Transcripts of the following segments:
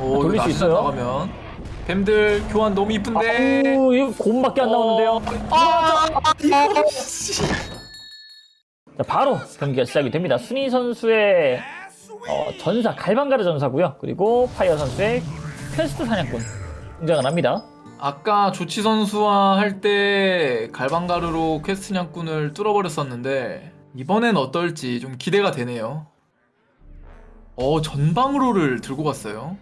오 돌릴 수 있어요? 나가면 뱀들 교환 너무 이쁜데 아우 이거 곰밖에 안 나오는데요. 아 이거 씨. 자, 바로 경기가 시작이 됩니다. 순위 선수의 어, 전사 갈방가르 전사고요. 그리고 파이어 선수의 퀘스트 사냥꾼 등장을 합니다. 아까 조치 선수와 할 때 갈방가루로 퀘스트 냥꾼을 뚫어버렸었는데 이번엔 어떨지 좀 기대가 되네요. 어 전방으로를 들고 갔어요.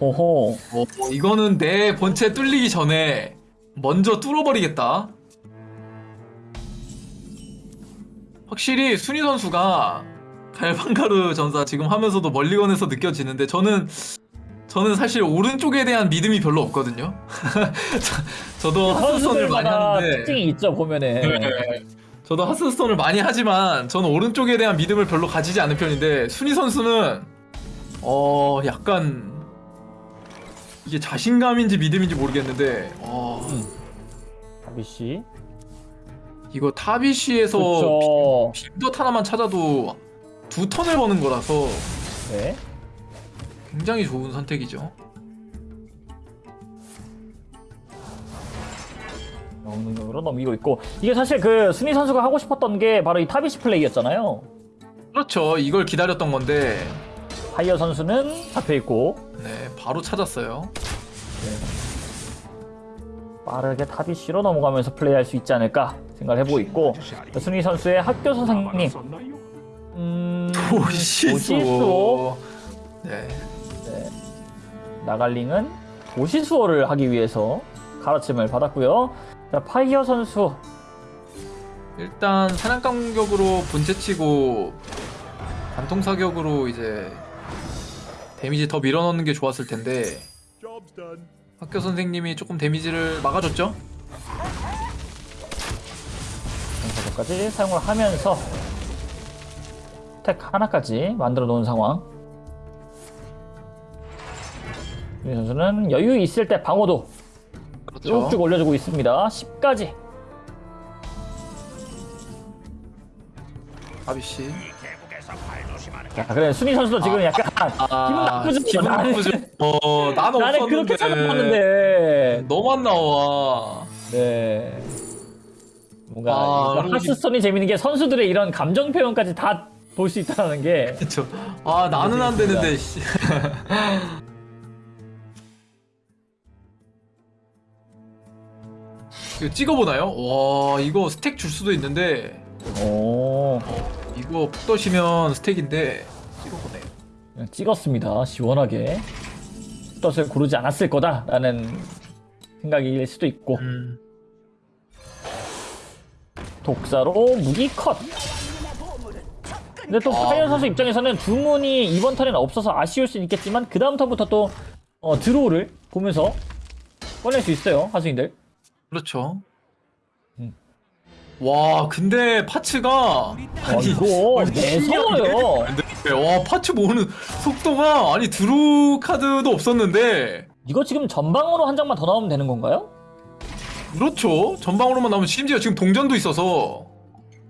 오호. 어, 이거는 내 본체 뚫리기 전에 먼저 뚫어버리겠다. 확실히 순위 선수가 갈방가루 전사 지금 하면서도 멀리건에서 느껴지는데 저는 저는 사실 오른쪽에 대한 믿음이 별로 없거든요. 저, 도 하스스톤을 많이 하는데 특징이 있죠 보면은. 네. 저도 하스스톤을 많이 하지만 저는 오른쪽에 대한 믿음을 별로 가지지 않은 편인데 순위 선수는 어 약간 이게 자신감인지 믿음인지 모르겠는데 어, 다비씨. 이거 타비시에서 그렇죠. 빈덧 하나만 찾아도 두 턴을 버는 거라서 네. 굉장히 좋은 선택이죠. 영능력으로 넘기고 있고 이게 사실 그 순위 선수가 하고 싶었던 게 바로 이 타비시 플레이였잖아요. 그렇죠. 이걸 기다렸던 건데 파이어 선수는 잡혀 있고 네 바로 찾았어요. 빠르게 타비시로 넘어가면서 플레이할 수 있지 않을까 생각을 해보고 있고 순위 선수의 학교 선생님 음... 도시수. 도시수호. 네. 나갈링은 도시수호를 하기 위해서 가르침을 받았고요. 자, 파이어 선수 일단 사냥감 공격으로 본체치고 관통 사격으로 이제 데미지 더 밀어넣는 게 좋았을 텐데 학교 선생님이 조금 데미지를 막아줬죠? 전사도까지 사용을 하면서 택 하나까지 만들어 놓은 상황. 이 선수는 여유 있을 때 방어도 그렇죠. 쭉쭉 올려주고 있습니다. 10까지. 아비씨. 자, 그래 순위 선수도 지금 약간 기분 나쁘죠. 기분 나쁘죠. 어, 나는 나는 없었는데. 그렇게 생각했는데. 너만 나와. 네. 뭔가 아, 이거 하스스톤이 재밌는 게 선수들의 이런 감정 표현까지 다 볼 수 있다는 게 그쵸. 아, 나는 안 되는데, 씨. 이거 찍어보나요? 와, 이거 스택 줄 수도 있는데, 오, 이거 푹 떠시면 스택인데, 찍어보네요. 그냥 찍었습니다. 시원하게 뜻을 고르지 않았을 거다라는 생각일 수도 있고 음. 독사로 무기 컷. 근데 또 아. 파이어 선수 입장에서는 주문이 이번 턴에는 없어서 아쉬울 수는 있겠지만 그 다음 턴부터 또 어, 드로우를 보면서 꺼낼 수 있어요 하수인들. 그렇죠. 음. 와, 근데 파츠가 어, 이거 아니, 매서워요. 네, 와, 파츠 모으는 속도가 아니 드루 카드도 없었는데 이거 지금 전방으로 한 장만 더 나오면 되는 건가요? 그렇죠. 전방으로만 나오면 심지어 지금 동전도 있어서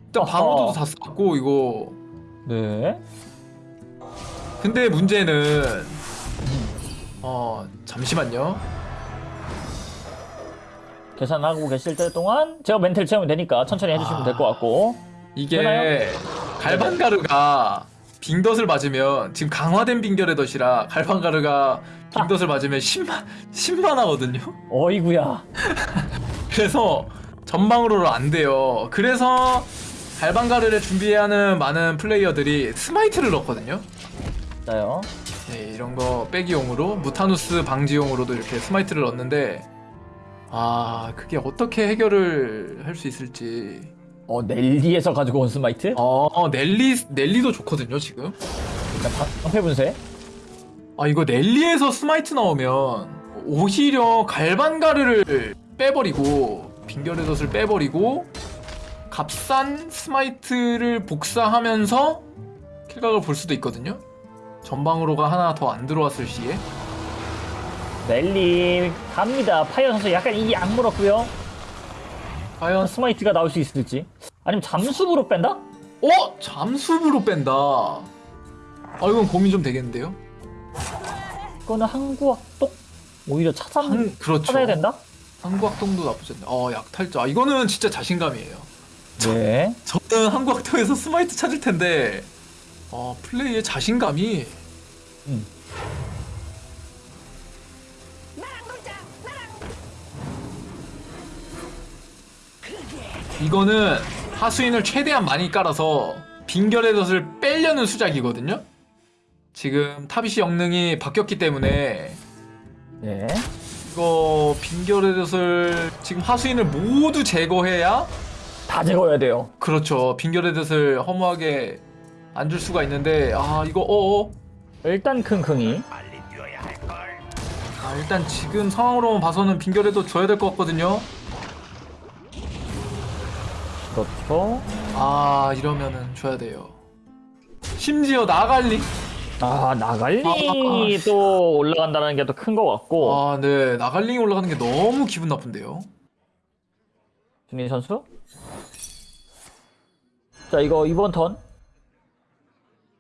일단 아하. 방어도도 다 썼고 이거 네. 근데 문제는 어 잠시만요. 계산하고 계실 때 동안 제가 멘탈 채우면 되니까 천천히 해주시면 아. 될것 같고 이게 되나요? 갈반가르가 빙덧을 맞으면 지금 강화된 빙결의 덫이라 갈반가르가 빙덧을 맞으면 10만 10만 하거든요. 어이구야 그래서 전방으로는 안 돼요. 그래서 갈방가르를 준비해야 하는 많은 플레이어들이 스마이트를 넣거든요. 네, 이런 거 빼기용으로 무타누스 방지용으로도 이렇게 스마이트를 넣는데 아 그게 어떻게 해결을 할 수 있을지. 어 넬리에서 가지고 온 스마이트? 어 넬리 넬리도 좋거든요 지금. 일단 방패 분쇄. 아 이거 넬리에서 스마이트 나오면 오히려 갈반가르를 빼버리고 빙결의 덫을 빼버리고 값싼 스마이트를 복사하면서 킬각을 볼 수도 있거든요. 전방으로가 하나 더 안 들어왔을 시에 넬리 갑니다 파이어 선수 약간 이게 안 물었고요 과연 스마이트가 나올 수 있을지 아니면 잠수부로 뺀다? 어? 잠수부로 뺀다 아 이건 고민 좀 되겠는데요 이거는 항구 악동 오히려 찾아 한, 그렇죠. 찾아야 된다. 항구 악동도 나쁘지 않네. 어, 약탈자. 아, 이거는 진짜 자신감이에요. 네. 저는 항구 악동에서 스마이트 찾을 텐데, 어, 플레이의 자신감이. 음. 이거는 하수인을 최대한 많이 깔아서 빙결의 덫을 빼려는 수작이거든요. 지금 타비시 영능이 바뀌었기 때문에 네. 이거 빙결의 덫을 지금 하수인을 모두 제거해야 다 제거해야 돼요. 그렇죠. 빙결의 덫을 허무하게 안 줄 수가 있는데 아 이거 어어 일단 킁킁이 아, 일단 지금 상황으로만 봐서는 빙결의 덫 줘야 될 것 같거든요. 그렇죠. 아 이러면은 줘야 돼요. 심지어 나갈리 아 나갈리 아, 또 올라간다는 게 또 큰 것 같고 아, 네. 나갈링이 올라가는 게 너무 기분 나쁜데요. 준희 선수. 자 이거 이번 턴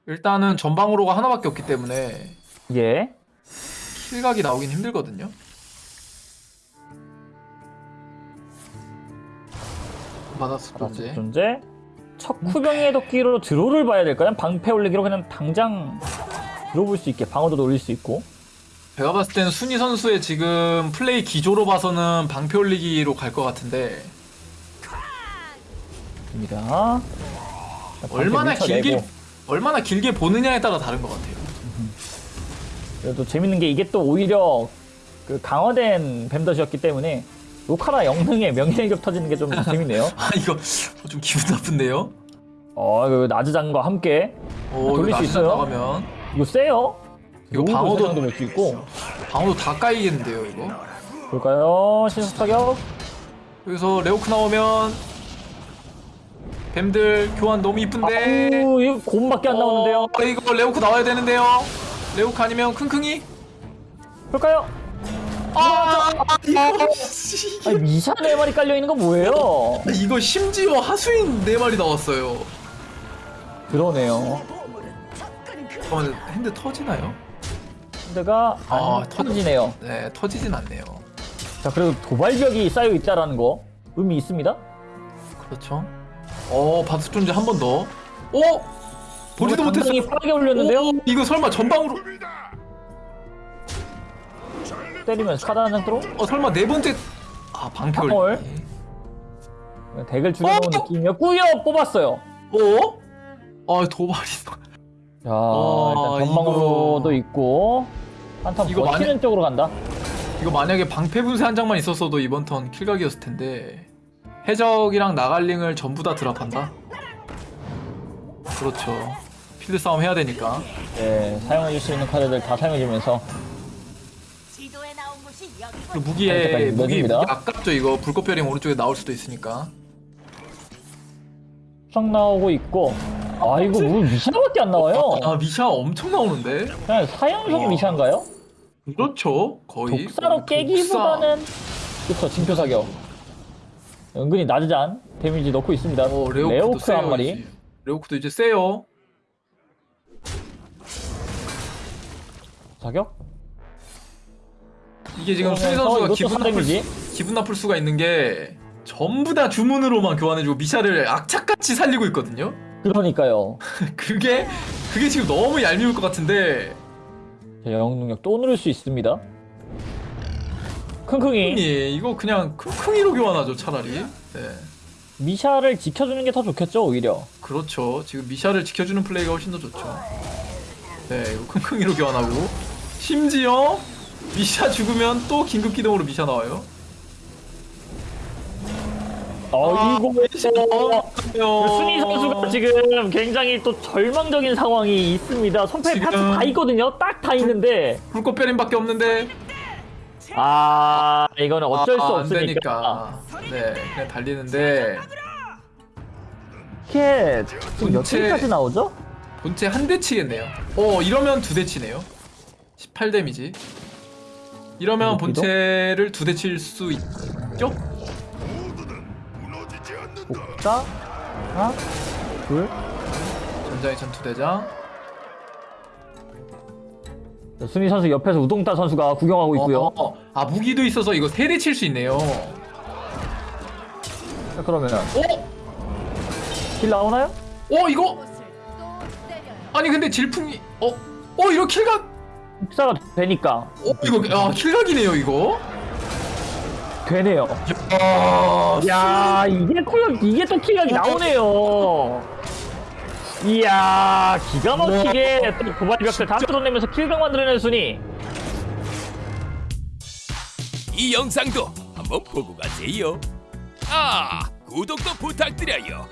일단은 전방으로가 하나밖에 없기 때문에 예. 킬각이 나오긴 힘들거든요. 받았을 존재. 존재. 척후병의 도끼로 드로를 봐야 될까요? 방패 올리기로 그냥 당장 들어볼 수 있게 방어도 올릴 수 있고. 제가 봤을 때는 순위 선수의 지금 플레이 기조로 봐서는 방패 올리기로 갈 것 같은데 입니다. 얼마나. 길게 얼마나 길게 보느냐에 따라 다른 것 같아요. 그래도 재밌는 게 이게 또 오히려 그 강화된 뱀덧이었기 때문에 로카라 영능의 명예일격 터지는 게 좀 재밌네요. 아 이거 좀 기분 나쁜데요? 어, 그 나즈장과 함께 오, 돌릴 이거 수 나중에 있어요? 나가면 이거 세요. 이거 방어도- 볼수 있고. 방어도 다 까이겠는데요 이거? 볼까요? 신속 타격. 여기서 레오크 나오면 뱀들 교환 너무 이쁜데 아우, 이거 곰밖에 안 나오는데요. 어, 이거 레오크 나와야 되는데요 레오크 아니면 킁킁이? 볼까요? 아 이거 아니, 미샤 네 마리 깔려 있는 거 뭐예요? 이거 심지어 하수인 네 마리 나왔어요 그러네요. 잠깐만 핸드 터지나요? 근데가 아, 안 터지네요. 네 터지진 않네요 자, 그래도 도발벽이 쌓여 있다라는 거 의미 있습니다. 그렇죠 어 바스 존재 한 번더 어? 보지도 못했어요 당장이 빠르게 올렸는데요. 오, 이거 설마 전방으로 때리면서 카드 한장 들어. 어 설마 네 번째 아 방패 헐. 올리기 덱을 줄여놓은 어? 느낌이었고요. 뽑았어요. 어? 아 도발이 자, 아, 일단 전망으로도 있고 한턴 이거 버티는 만약- 쪽으로 간다. 이거 만약에 방패 분쇄 한 장만 있었어도 이번 턴 킬각이었을 텐데 해적이랑 나갈링을 전부 다 드랍한다? 그렇죠 필드 싸움 해야 되니까 네, 사용해줄 수 있는 카드들 다 사용해주면서 지도에 나온 곳이 여기 그리고 무기에 여기까지 무기, 무기. 아깝죠 이거 불꽃별이 오른쪽에 나올 수도 있으니까 수석 나오고 있고 아 이거 뭐 미샤밖에 안 나와요. 아 미샤 엄청 나오는데 그냥 사연속 와. 미샤인가요? 그렇죠 거의 독사로 독사. 깨기보다는 그쵸 징표 사격. 은근히 낮은 데미지 넣고 있습니다. 어, 레오크 한 마리. 레오크도 이제 세요 사격? 이게 지금 수리 그러면서 선수가 이것도 기분 나쁠. 수, 기분 나쁠 수가 있는 게 전부 다 주문으로만 교환해주고 미샤를 악착같이 살리고 있거든요. 그러니까요. 그게 그게 지금 너무 얄미울 것 같은데 자, 영웅 능력 또 누를 수 있습니다. 킁킁이 예, 이거 그냥 킁킁이로 교환하죠 차라리. 네, 미샤를 지켜주는 게 더 좋겠죠 오히려. 그렇죠. 지금 미샤를 지켜주는 플레이가 훨씬 더 좋죠. 네, 이거 킁킁이로 교환하고 심지어 미샤 죽으면 또 긴급 기동으로 미샤 나와요. 어이구 어, 순위 선수가 지금 굉장히 또 절망적인 상황이 있습니다. 지금- 파츠 다 있거든요. 딱 다 있는데 불꽃별임밖에 없는데 아 이거는 어쩔 수 아, 안 없으니까 되니까. 네, 그냥 달리는데 이게 지금 몇 킬까지 나오죠? 본체 한 대 치겠네요. 어, 이러면 두 대 치네요. 18 데미지. 이러면 여기도? 본체를 두 대 칠 수 있죠? 복사 하나 둘 전장의 전투 대장. 순위 선수 옆에서 우동따 선수가 구경하고 있고요. 어, 어. 아 무기도 있어서 이거 세 대 칠 수 있네요. 자, 그러면 어? 킬 나오나요? 어 이거. 아니 근데 질풍이 어? 어 이거 킬각 흡사가 되니까 어 이거 아 킬각이네요 이거. 되네요. 아야 이게 쿨 이게 또 킬각이 나오네요. 이야 기가 막히게 또 고발벽들 다 뚫어내면서 킬각 만들어내는 순위. 이 영상도 한번 보고 가세요. 아, 구독도 부탁드려요.